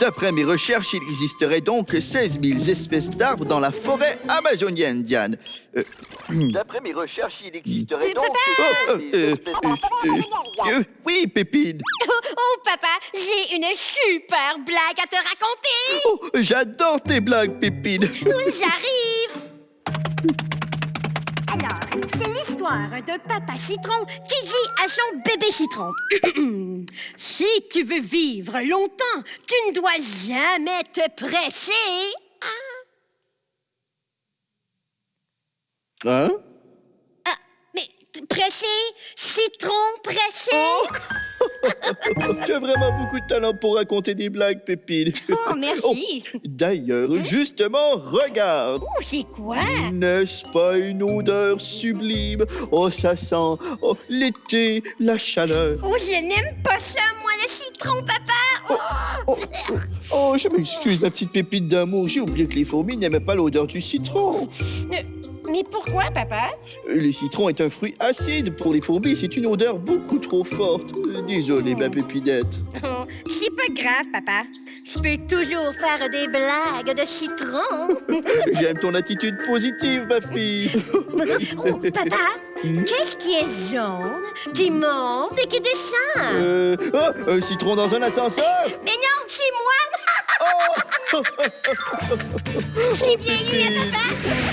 D'après mes recherches, il existerait donc 16 000 espèces d'arbres dans la forêt amazonienne, Diane. Euh, D'après mes recherches, il existerait donc... Oh, euh, euh, euh, euh, oui, Pépine. Oh, oh, papa, j'ai une super blague à te raconter. Oh, J'adore tes blagues, Pépine. J'arrive. L'histoire de papa citron qui dit à son bébé citron. si tu veux vivre longtemps, tu ne dois jamais te presser. Hein? Ah, mais presser, citron pressé. Tu as vraiment beaucoup de talent pour raconter des blagues, Pépine. Oh, merci. D'ailleurs, justement, regarde. Oh, c'est quoi? N'est-ce pas une odeur sublime? Oh, ça sent oh, l'été, la chaleur. Oh, je n'aime pas ça, moi, le citron, papa. Oh, oh, oh, je m'excuse, ma petite pépite d'amour. J'ai oublié que les fourmis n'aimaient pas l'odeur du citron. Mais pourquoi, papa? Le citron est un fruit acide. Pour les fourmis, c'est une odeur beaucoup trop forte. Désolé, ma pépinette. Oh, c'est pas grave, papa. Je peux toujours faire des blagues de citron. J'aime ton attitude positive, ma fille. Oh, papa, qu'est-ce qui est jaune, qui monte et qui descend? Euh, oh, un citron dans un ascenseur? Mais non, c'est moi! Oh! J'ai bien eu, Pépine. papa!